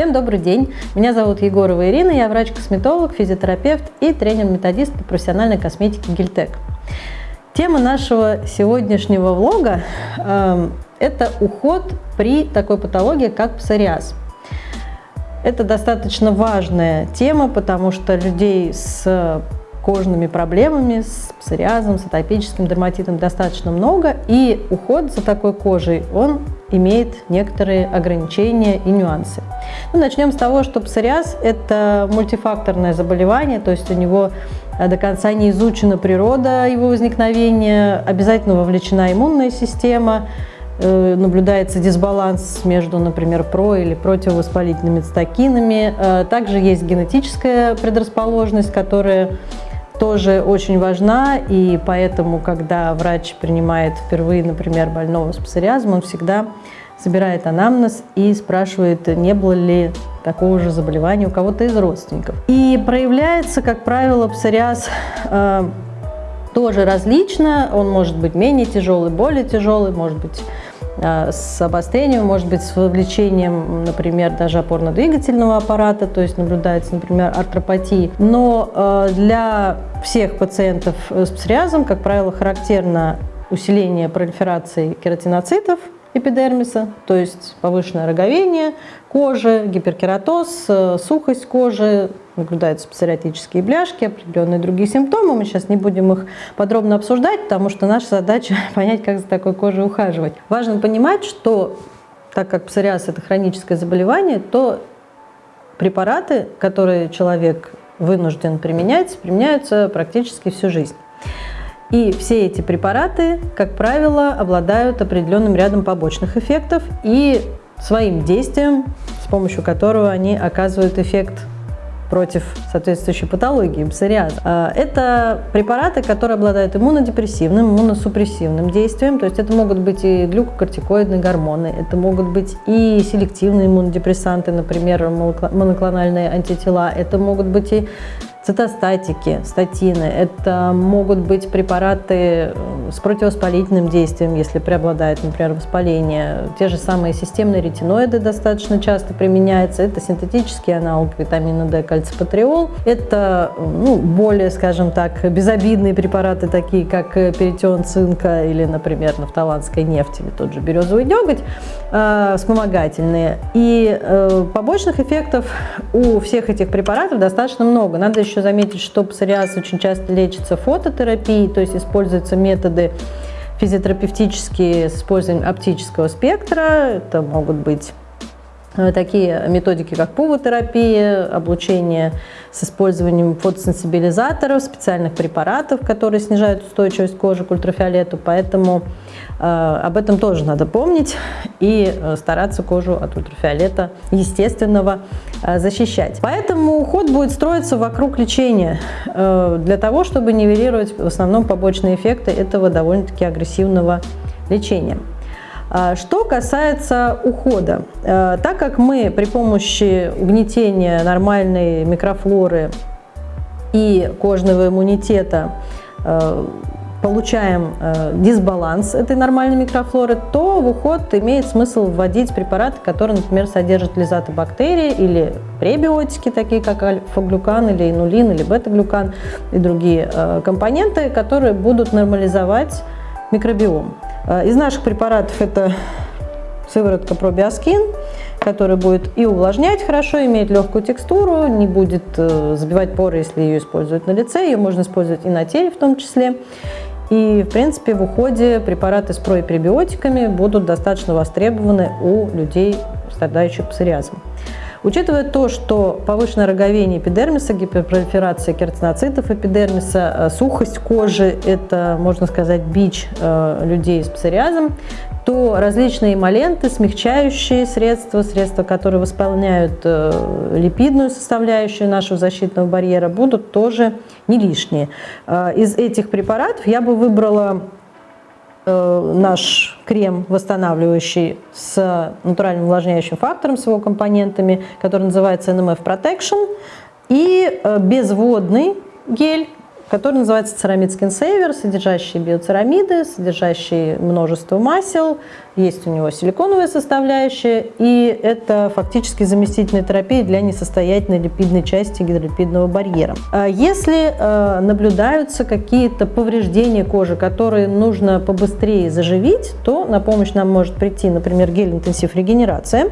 Всем добрый день! Меня зовут Егорова Ирина, я врач-косметолог, физиотерапевт и тренер-методист по профессиональной косметике Гильтек. Тема нашего сегодняшнего влога э, – это уход при такой патологии, как псориаз. Это достаточно важная тема, потому что людей с кожными проблемами, с псориазом, с атопическим дерматитом достаточно много, и уход за такой кожей, он имеет некоторые ограничения и нюансы. Ну, начнем с того, что псориаз – это мультифакторное заболевание, то есть у него э, до конца не изучена природа его возникновения, обязательно вовлечена иммунная система, э, наблюдается дисбаланс между, например, про- или противовоспалительными цитокинами. Э, также есть генетическая предрасположенность, которая тоже очень важна, и поэтому, когда врач принимает впервые, например, больного с псориазом, он всегда собирает анамнез и спрашивает, не было ли такого же заболевания у кого-то из родственников. И проявляется, как правило, псориаз э, тоже различно, он может быть менее тяжелый, более тяжелый, может быть с обострением, может быть, с вовлечением, например, даже опорно-двигательного аппарата, то есть наблюдается, например, артропатии. Но э, для всех пациентов с псориазом, как правило, характерно усиление пролиферации кератиноцитов эпидермиса, то есть повышенное роговение кожи, гиперкератоз, э, сухость кожи, наблюдаются псориатические бляшки, определенные другие симптомы. Мы сейчас не будем их подробно обсуждать, потому что наша задача понять, как за такой кожей ухаживать. Важно понимать, что так как псориаз – это хроническое заболевание, то препараты, которые человек вынужден применять, применяются практически всю жизнь. И все эти препараты, как правило, обладают определенным рядом побочных эффектов и своим действием, с помощью которого они оказывают эффект против соответствующей патологии, псориаза. А, это препараты, которые обладают иммунодепрессивным, иммуносупрессивным действием, то есть это могут быть и глюкокортикоидные гормоны, это могут быть и селективные иммунодепрессанты, например, моноклональные антитела, это могут быть и цитостатики, статины. Это могут быть препараты э, с противовоспалительным действием, если преобладает, например, воспаление. Те же самые системные ретиноиды достаточно часто применяются. Это синтетический аналог витамина D, кальципатриол. Это ну, более, скажем так, безобидные препараты, такие как перитион цинка или, например, нафталанская нефть или тот же березовый деготь, э, вспомогательные. И э, побочных эффектов у всех этих препаратов достаточно много. Надо еще еще заметить, что псориаз очень часто лечится фототерапией, то есть используются методы физиотерапевтические с использованием оптического спектра. Это могут быть такие методики, как пувотерапия, облучение с использованием фотосенсибилизаторов, специальных препаратов, которые снижают устойчивость кожи к ультрафиолету. Поэтому э, об этом тоже надо помнить и э, стараться кожу от ультрафиолета естественного э, защищать. Поэтому уход будет строиться вокруг лечения, э, для того, чтобы нивелировать в основном побочные эффекты этого довольно-таки агрессивного лечения. А, что касается ухода, э, так как мы при помощи угнетения нормальной микрофлоры и кожного иммунитета э, получаем э, дисбаланс этой нормальной микрофлоры, то в уход имеет смысл вводить препараты, которые, например, содержат лизотобактерии или пребиотики, такие как альфа-глюкан или инулин или бета-глюкан и другие компоненты, которые будут нормализовать микробиом. Э, из наших препаратов это сыворотка пробиоскин, которая будет и увлажнять хорошо, имеет легкую текстуру, не будет э, забивать поры, если ее используют на лице. Ее можно использовать и на теле в том числе. И, в принципе, в уходе препараты с пребиотиками будут достаточно востребованы у людей, страдающих псориазом. Учитывая то, что повышенное роговение эпидермиса, гиперпролиферация кератиноцитов эпидермиса, э, сухость кожи – это, можно сказать, бич э, людей с псориазом, то различные эмоленты, смягчающие средства, средства, которые восполняют э, липидную составляющую нашего защитного барьера, будут тоже не лишние. Из этих препаратов я бы выбрала наш крем восстанавливающий с натуральным увлажняющим фактором, с его компонентами, который называется NMF Protection, и э, безводный гель, который называется Ceramide Skin Saver, содержащий биоцерамиды, содержащий множество масел, есть у него силиконовая составляющая, и это фактически заместительная терапия для несостоятельной липидной части гидролипидного барьера. А если э, наблюдаются какие-то повреждения кожи, которые нужно побыстрее заживить, то на помощь нам может прийти, например, гель-интенсив регенерация,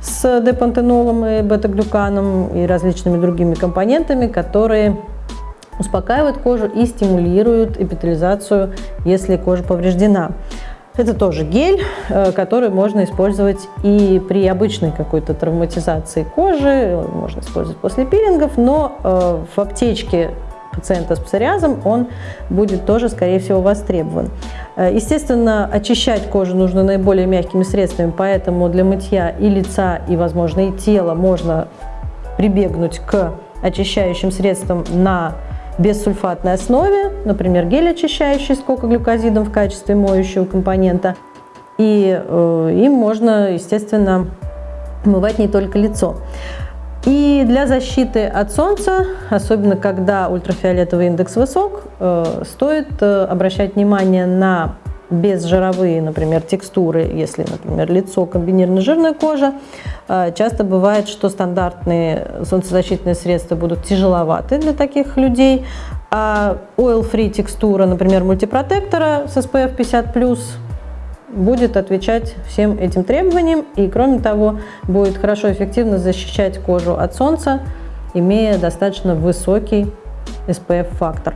с депантенолом и бета-глюканом и различными другими компонентами, которые успокаивают кожу и стимулируют эпителизацию, если кожа повреждена. Это тоже гель, э, который можно использовать и при обычной какой-то травматизации кожи, можно использовать после пилингов, но э, в аптечке пациента с псориазом он будет тоже, скорее всего, востребован. Э, естественно, очищать кожу нужно наиболее мягкими средствами, поэтому для мытья и лица, и, возможно, и тела можно прибегнуть к очищающим средствам на бессульфатной основе, например, гель очищающий с кокоглюкозидом в качестве моющего компонента. И э, им можно, естественно, мывать не только лицо. И для защиты от солнца, особенно когда ультрафиолетовый индекс высок, э, стоит э, обращать внимание на безжировые, например, текстуры, если, например, лицо комбинированная жирная кожа, э, часто бывает, что стандартные солнцезащитные средства будут тяжеловаты для таких людей, а oil-free текстура, например, мультипротектора с SPF 50+, будет отвечать всем этим требованиям и, кроме того, будет хорошо эффективно защищать кожу от солнца, имея достаточно высокий SPF-фактор.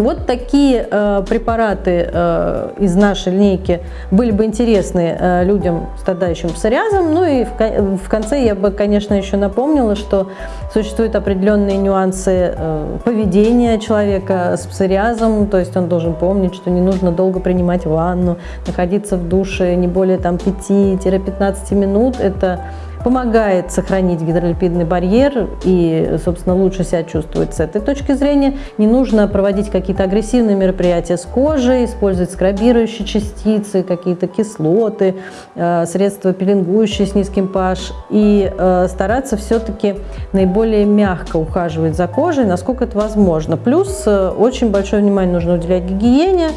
Вот такие э, препараты э, из нашей линейки были бы интересны э, людям, страдающим псориазом. Ну и в, в конце я бы, конечно, еще напомнила, что существуют определенные нюансы э, поведения человека с псориазом, то есть он должен помнить, что не нужно долго принимать ванну, находиться в душе не более 5-15 минут. Это помогает сохранить гидролипидный барьер и, собственно, лучше себя чувствовать с этой точки зрения. Не нужно проводить какие-то агрессивные мероприятия с кожей, использовать скрабирующие частицы, какие-то кислоты, э, средства пилингующие с низким pH и э, стараться все-таки наиболее мягко ухаживать за кожей, насколько это возможно. Плюс э, очень большое внимание нужно уделять гигиене,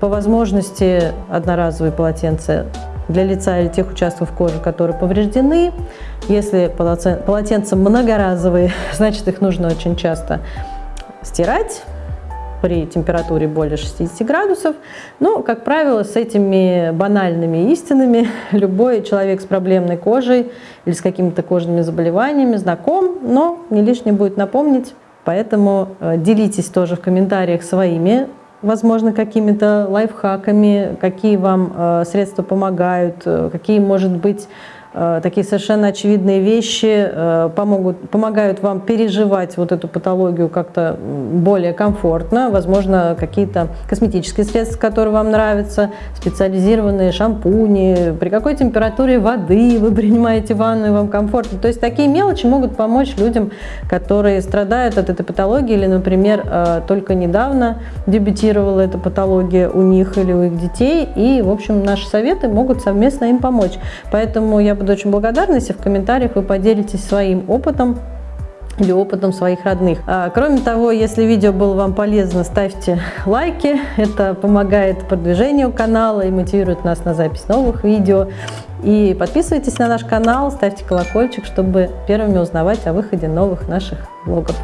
по возможности одноразовые полотенца для лица или тех участков кожи, которые повреждены. Если полотенца многоразовые, значит их нужно очень часто стирать при температуре более 60 градусов. Но, как правило, с этими банальными истинами любой человек с проблемной кожей или с какими-то кожными заболеваниями знаком, но не лишне будет напомнить. Поэтому э, делитесь тоже в комментариях своими возможно, какими-то лайфхаками, какие вам э, средства помогают, э, какие, может быть, такие совершенно очевидные вещи э, помогут, помогают вам переживать вот эту патологию как-то более комфортно. Возможно, какие-то косметические средства, которые вам нравятся, специализированные шампуни, при какой температуре воды вы принимаете ванну и вам комфортно. То есть такие мелочи могут помочь людям, которые страдают от этой патологии или, например, э, только недавно дебютировала эта патология у них или у их детей. И, в общем, наши советы могут совместно им помочь. Поэтому я буду очень благодарна, если в комментариях вы поделитесь своим опытом или опытом своих родных. А, кроме того, если видео было вам полезно, ставьте лайки. Это помогает продвижению канала и мотивирует нас на запись новых видео. И подписывайтесь на наш канал, ставьте колокольчик, чтобы первыми узнавать о выходе новых наших влогов.